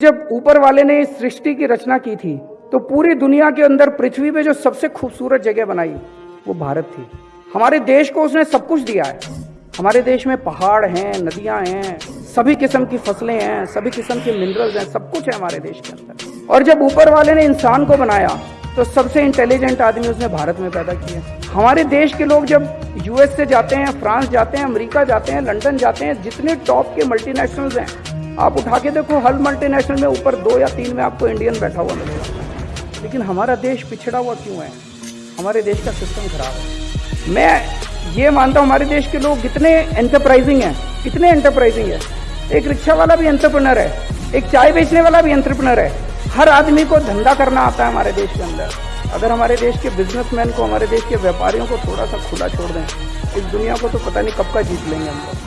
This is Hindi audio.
जब ऊपर वाले ने इस सृष्टि की रचना की थी तो पूरी दुनिया के अंदर पृथ्वी पे जो सबसे खूबसूरत जगह बनाई, वो भारत थी। हमारे देश को उसने सब कुछ दिया है। हमारे देश में पहाड़ हैं, नदियाँ हैं, सभी किस्म की फ़सलें हैं, सभी किस्म के मिनरल्स हैं, सब कुछ है हमारे देश के अंदर। और जब ऊपर वाले ने इंसान को बनाया तो सबसे इंटेलिजेंट आदमी उसने भारत में पैदा किया। हमारे देश के लोग जब यूएस से जाते हैं, फ्रांस जाते हैं, अमेरिका जाते हैं, लंदन जाते हैं, जितने टॉप के मल्टीनेशनल्स हैं आप उठा के देखो, हर मल्टीनेशनल में ऊपर दो या तीन में आपको इंडियन बैठा हुआ मिलेगा। लेकिन हमारा देश पिछड़ा हुआ क्यों है? हमारे देश का सिस्टम खराब है। मैं ये मानता हूँ, हमारे देश के लोग कितने एंटरप्राइजिंग हैं, कितने एंटरप्राइजिंग है। एक रिक्शा वाला भी एंटरप्रेनर है, एक चाय बेचने वाला भी एंटरप्रेनर है। हर आदमी को धंधा करना आता है हमारे देश के अंदर। अगर हमारे देश के बिजनेसमैन को, हमारे देश के व्यापारियों को थोड़ा सा खुला छोड़ दें, इस दुनिया को तो पता नहीं कब का जीत लेंगे हम लोग।